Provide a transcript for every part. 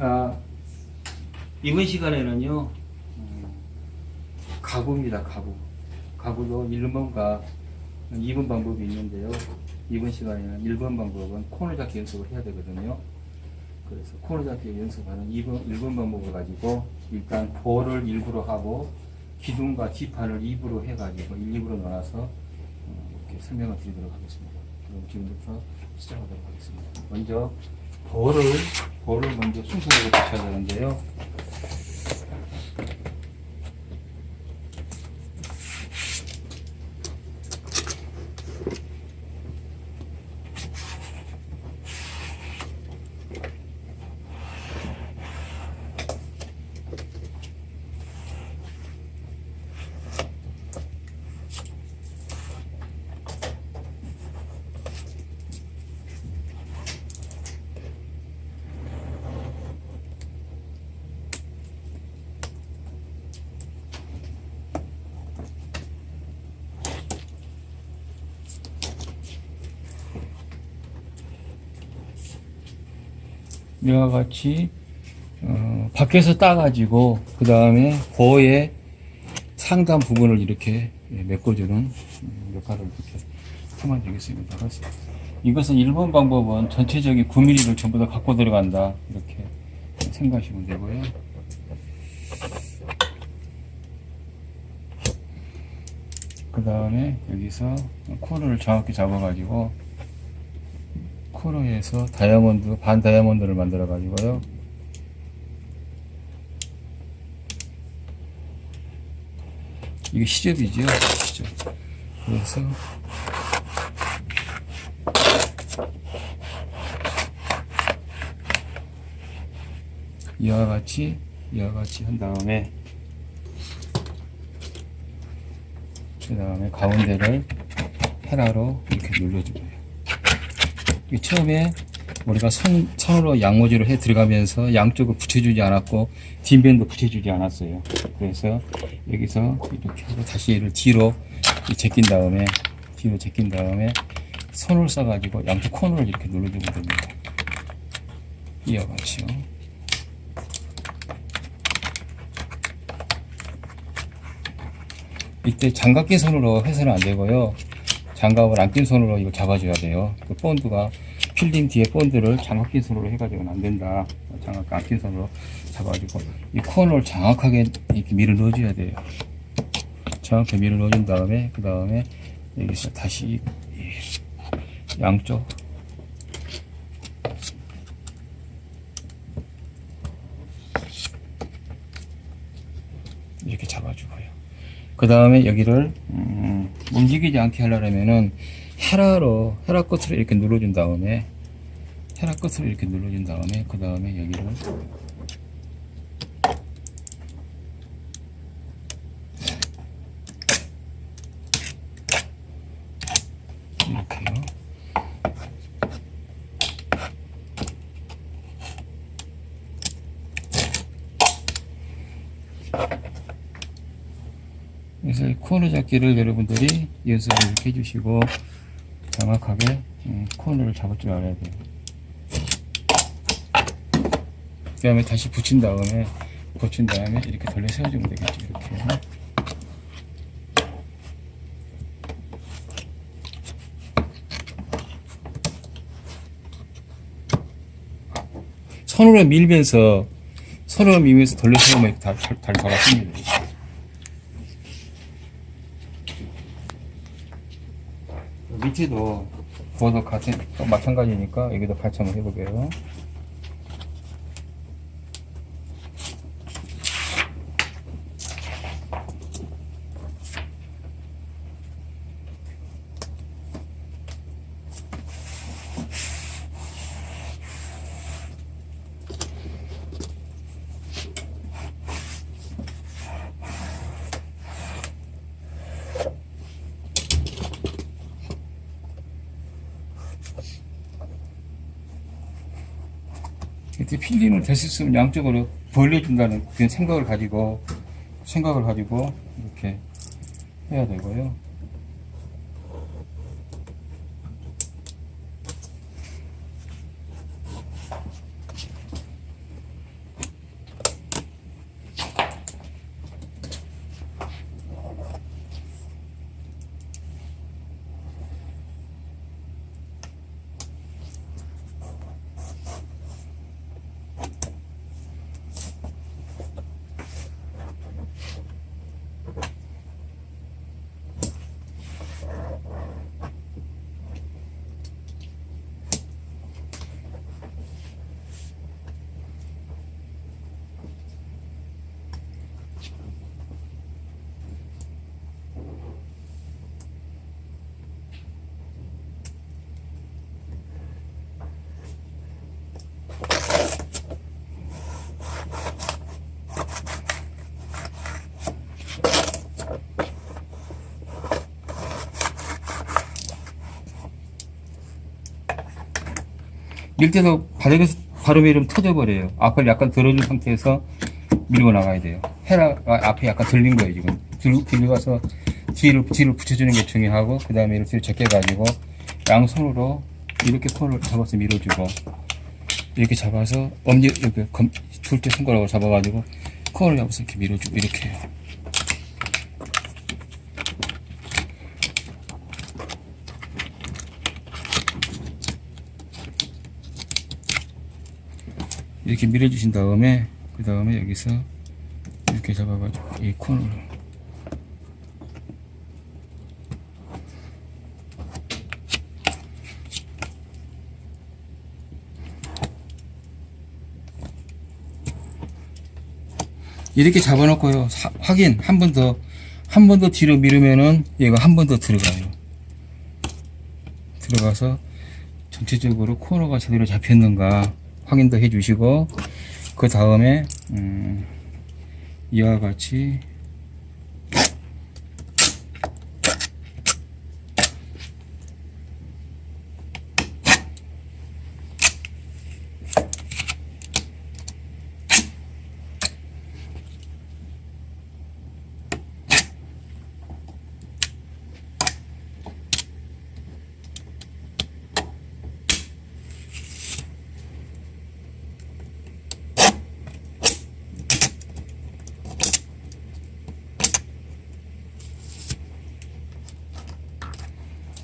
아, 이번 시간에는요, 음, 가구입니다, 가구. 가구도 1번과 2번 방법이 있는데요. 이번 시간에는 1번 방법은 코너 잡기 연습을 해야 되거든요. 그래서 코너 잡기 연습하는 2번, 1번 방법을 가지고 일단 볼을 일부러 하고 기둥과 뒷판을 2부로 해가지고 1, 2부로 나눠서 어, 이렇게 설명을 드리도록 하겠습니다. 그럼 지금부터 시작하도록 하겠습니다. 먼저 볼을 볼을 먼저 순서대로 붙여야 되는데요. 이와 같이 어, 밖에서 따가지고 그 다음에 보의 상단 부분을 이렇게 예, 메꿔주는 음, 역할을 이렇게 하면 되겠습니다. 그래서 이것은 1번 방법은 전체적인 9mm를 전부 다 갖고 들어간다 이렇게 생각하시면 되고요. 그 다음에 여기서 코너를 정확히 잡아가지고 코너에서 다이아몬드 반 다이아몬드를 만들어 가지고요. 이게 시접이죠, 시접. 그래서 이와 같이 이와 같이 한 다음에 그 다음에 가운데를 헤라로 이렇게 눌러주고요. 이 처음에 우리가 선, 선으로 양모지를 해 들어가면서 양쪽을 붙여주지 않았고 뒷면도 붙여주지 않았어요. 그래서 여기서 이렇게 하고 다시 얘를 뒤로 제낀 다음에 뒤로 제낀 다음에 손을 써가지고 양쪽 코너를 이렇게 눌러주면 됩니다. 같이요. 이때 장갑 낀 손으로 해서는 안 되고요. 장갑을 안 낀 손으로 이거 잡아줘야 돼요. 그 본드가 필딩 뒤에 본드를 장갑 낀 손으로 해가지고는 안 된다. 장갑 안 낀 손으로 잡아가지고 이 코너를 정확하게 이렇게 밀어 넣어줘야 돼요. 정확하게 밀어 넣어준 다음에 그 다음에 여기서 다시 이 양쪽 이렇게 잡아주고요. 그 다음에 여기를 음, 움직이지 않게 하려면은 헤라로 헤라 끝으로 이렇게 눌러준 다음에 헤라 끝으로 이렇게 눌러준 다음에 그 다음에 여기를 이렇게요. 그래서 이 코너 잡기를 여러분들이 연습을 이렇게 해주시고 정확하게 음, 코너를 잡을 줄 알아야 돼요. 그 다음에 다시 붙인 다음에 붙인 다음에 이렇게 돌려 세워주면 되겠죠. 이렇게. 손으로 밀면서 손으로 밀면서 돌려 세우면 다, 잘, 잘 돌아갑니다. 밑에도 그것도 또 마찬가지니까 여기도 같이 한번 해볼게요. 필름을 됐을 수 있으면 양쪽으로 벌려준다는 그런 생각을 가지고 생각을 가지고 이렇게 해야 되고요. 밀 때도 바닥에서 바로 밀으면 터져버려요. 앞을 약간 들어준 상태에서 밀고 나가야 돼요. 헤라가 앞에 약간 들린 거예요, 지금. 들, 들려가서 뒤를, 뒤를 붙여주는 게 중요하고, 그 다음에 이렇게 제껴가지고, 양손으로 이렇게 코를 잡아서 밀어주고, 이렇게 잡아서, 엄지, 이렇게 검, 둘째 손가락으로 잡아가지고, 코를 잡아서 이렇게 밀어주고, 이렇게 해요. 이렇게 밀어 주신 다음에 그 다음에 여기서 이렇게 잡아가지고 이 코너로. 이렇게 잡아놓고요. 사- 확인. 한 번 더 한 번 더 뒤로 밀으면은 얘가 한 번 더 들어가요. 들어가서 전체적으로 코너가 제대로 잡혔는가 확인도 해주시고 그 다음에 음, 이와 같이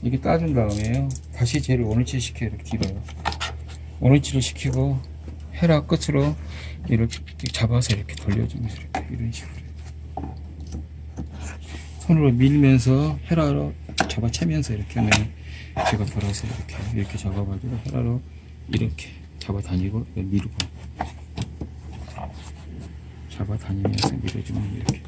이렇게 따준 다음에요. 다시 쟤를 원위치 시켜 이렇게 뒤로요. 원위치를 시키고 헤라 끝으로 이렇게 잡아서 이렇게 돌려주면서 이렇게 이런 식으로. 손으로 밀면서 헤라로 잡아채면서 이렇게 하면 제가 돌아서 이렇게 이렇게 잡아가지고 헤라로 이렇게 잡아다니고 밀고. 잡아다니면서 밀어주면 이렇게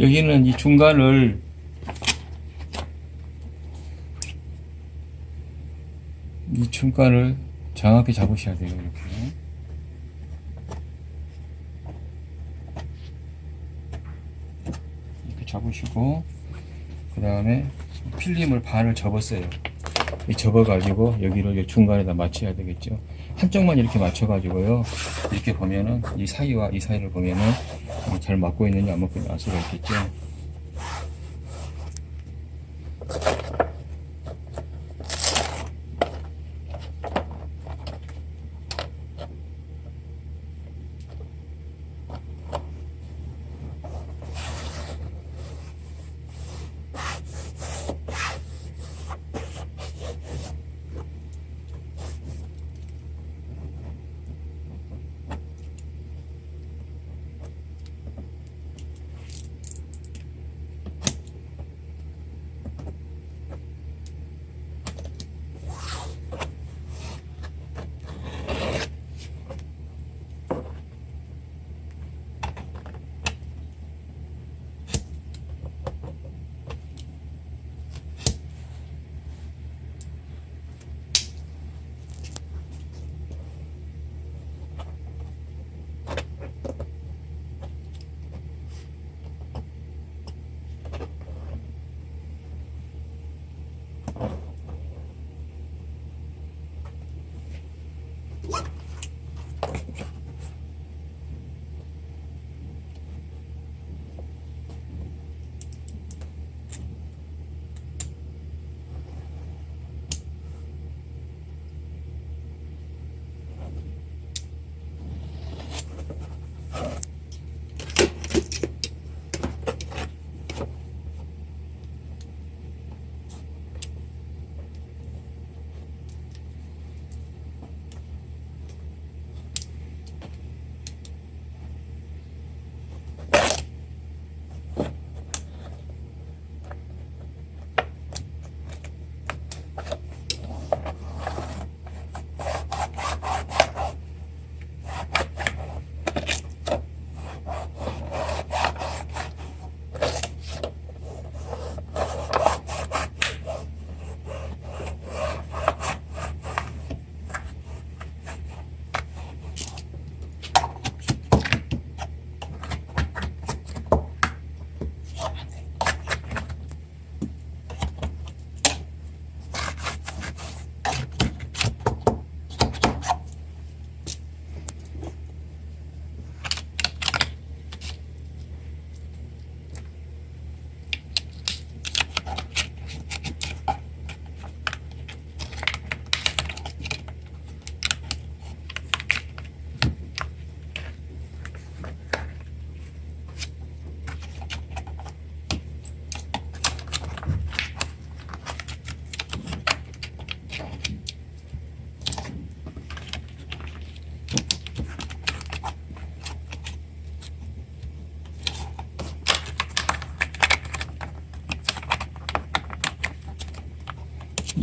여기는 이 중간을 이 중간을 정확히 잡으셔야 돼요 이렇게. 이렇게 잡으시고 그 다음에 필름을 반을 접었어요. 이 접어가지고 여기를 이 중간에다 맞춰야 되겠죠. 한쪽만 이렇게 맞춰가지고요. 이렇게 보면은 이 사이와 이 사이를 보면은 잘 맞고 있는지 안 맞고 있는지 알 수가 있겠죠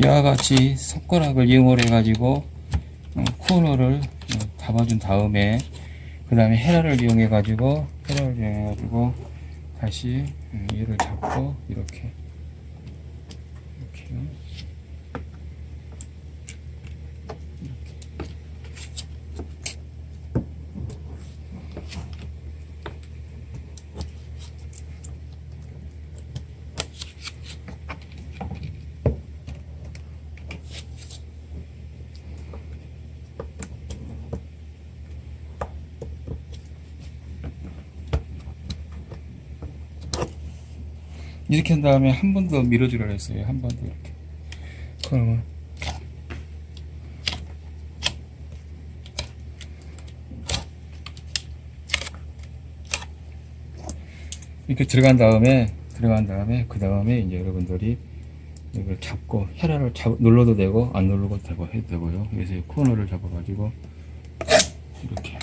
이와 같이 손가락을 이용을 해가지고 어, 코너를 어, 잡아준 다음에 그 다음에 헤라를 이용해 가지고 헤라를 이용해 가지고 다시 음, 얘를 잡고 이렇게 이렇게요. 이렇게 한 다음에 한 번 더 밀어주라 했어요. 한 번 더 이렇게. 그러면 이렇게 들어간 다음에 들어간 다음에 그 다음에 이제 여러분들이 이걸 잡고 헤라를 잡, 눌러도 되고 안 눌러도 되고 해도 되고요. 그래서 이 코너를 잡아가지고 이렇게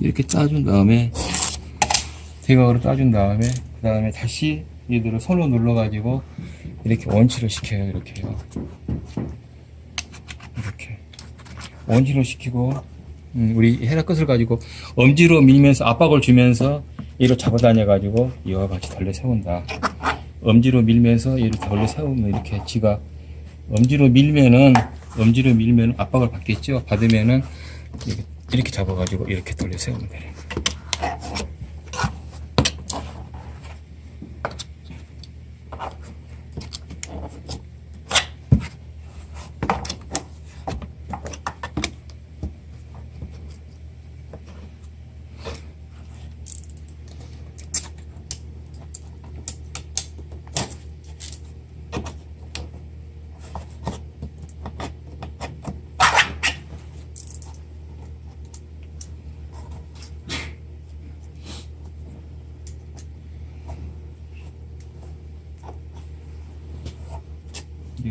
이렇게 짜준 다음에 대각으로 짜준 다음에 그 다음에 다시 얘들을 손으로 눌러 가지고 이렇게 원치를 시켜요 이렇게 요 이렇게. 원치를 시키고 음, 우리 헤라 끝을 가지고 엄지로 밀면서 압박을 주면서 얘를 잡아다녀 가지고 이와 같이 덜레 세운다. 엄지로 밀면서 얘를 덜레 세우면 이렇게 지가 엄지로 밀면은 엄지로 밀면 압박을 받겠죠? 받으면은 이렇게, 이렇게 잡아가지고 이렇게 돌려 세우면 돼요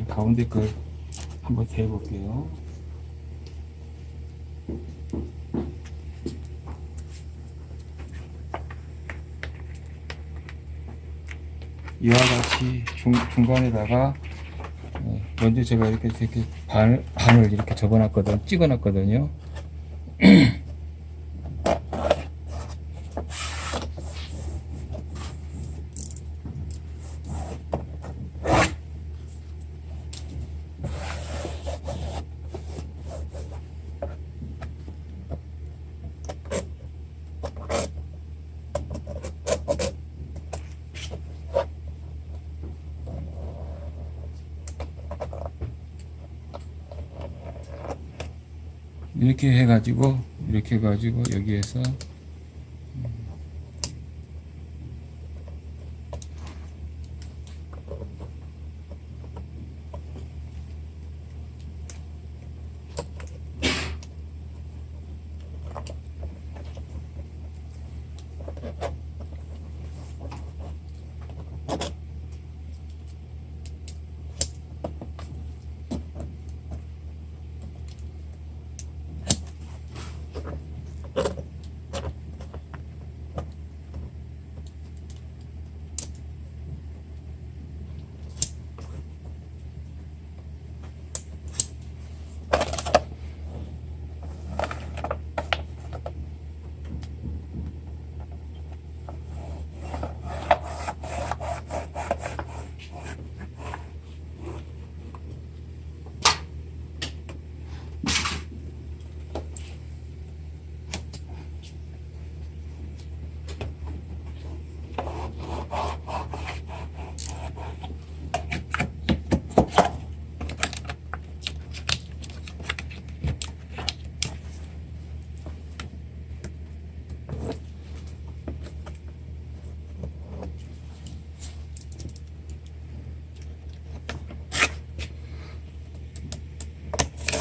가운데 걸 한번 대볼게요. 이와 같이 중, 중간에다가 어, 먼저 제가 이렇게 이렇게 반, 반을 이렇게 접어놨거든, 찍어놨거든요. 이렇게 해가지고 이렇게 해가지고 여기에서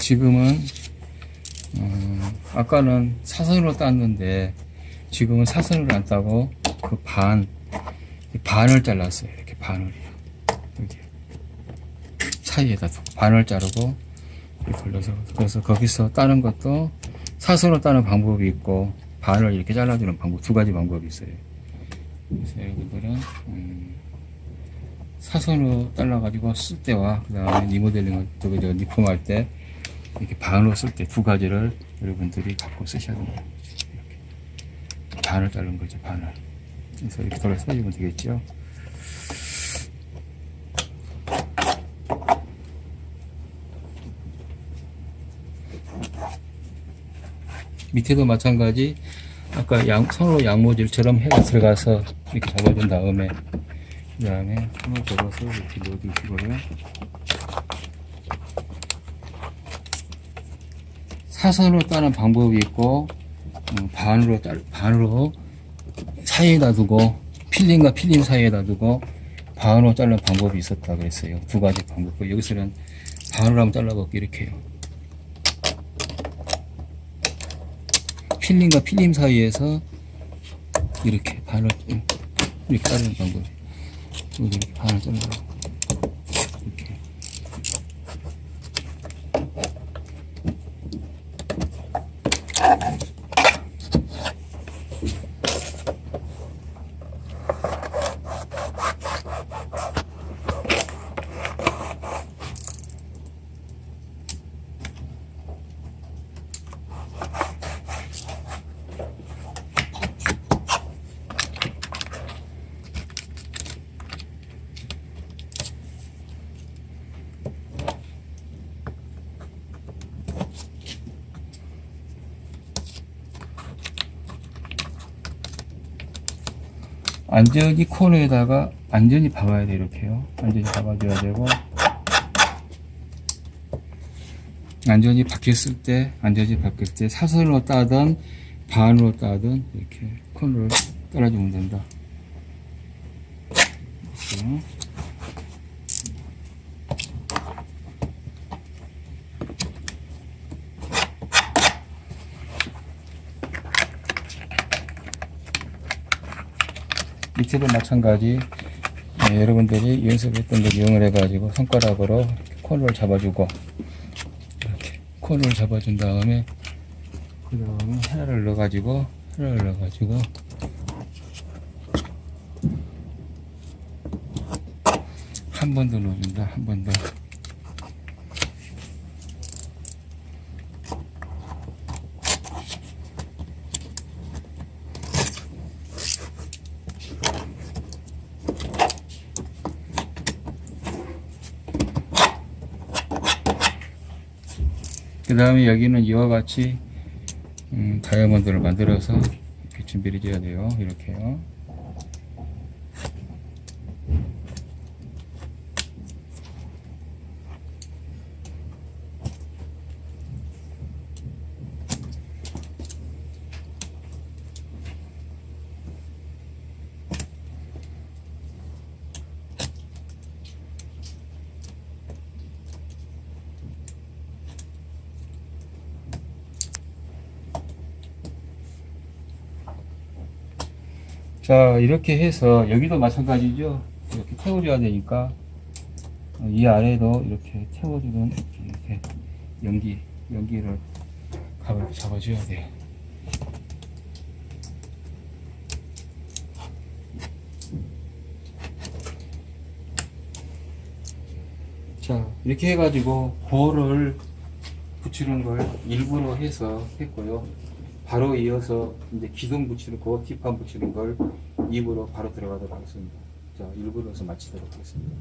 지금은 어, 아까는 사선으로 땄는데 지금은 사선으로 안 따고 그 반 반을 잘랐어요. 이렇게 반을 여기 사이에다 두고 반을 자르고 이렇게 걸려서 그래서 거기서 따는 것도 사선으로 따는 방법이 있고 반을 이렇게 잘라주는 방법 두 가지 방법이 있어요. 그래서 여러분들은 음, 사선으로 잘라가지고 쓸 때와 그 다음에 리모델링을 저기 저 리폼할 때 이렇게 반으로 쓸 때 두 가지를 여러분들이 갖고 쓰셔야 됩니다. 이렇게 반을 자른 거죠 반을. 그래서 이렇게 돌아서 해주면 되겠죠. 밑에도 마찬가지 아까 양, 손으로 양모질처럼 해가 들어가서 이렇게 잡아준 다음에 그 다음에 손을 접어서 이렇게 넣어주시고요 사선으로 따는 방법이 있고 어, 반으로 따, 반으로 사이에다 두고 필링과 필링 사이에다 두고 반으로 자르는 방법이 있었다 그랬어요. 두 가지 방법. 여기서는 반으로 한번 잘라볼게요 이렇게 해요. 필링과 필름 사이에서 이렇게 음, 이렇게 자르는 방법 이렇게 반을 자르고 이렇게 완전히 코너에다가 완전히 박아야 돼 이렇게요 완전히 박아줘야 되고. 완전히 박혔을 때 완전히 박혔을 때 사선으로 따든 반으로 따든 이렇게 코너를 따라주면 된다 이렇게. 밑에도 마찬가지. 네, 여러분들이 연습했던 걸 이용을 해가지고 손가락으로 코너를 잡아주고 이렇게 코너를 잡아준 다음에 그 다음에 하나를 넣어가지고 하나를 넣어가지고. 한 번 더 넣어준다. 한 번 더 그 다음에 여기는 이와 같이 음, 다이아몬드를 만들어서 준비를 해줘야 돼요. 이렇게요 자 이렇게 해서 여기도 마찬가지죠. 이렇게 태워줘야 되니까 어, 이 아래도 이렇게 태워주는 이렇게 연기 연기를 가볍게 잡아줘야 돼요 자 이렇게 해가지고 볼을 붙이는 걸 일부러 해서 했고요 바로 이어서 이제 기둥 붙이는 거, 뒷판 붙이는 걸 입으로 바로 들어가도록 하겠습니다. 자, 일부러서 마치도록 하겠습니다.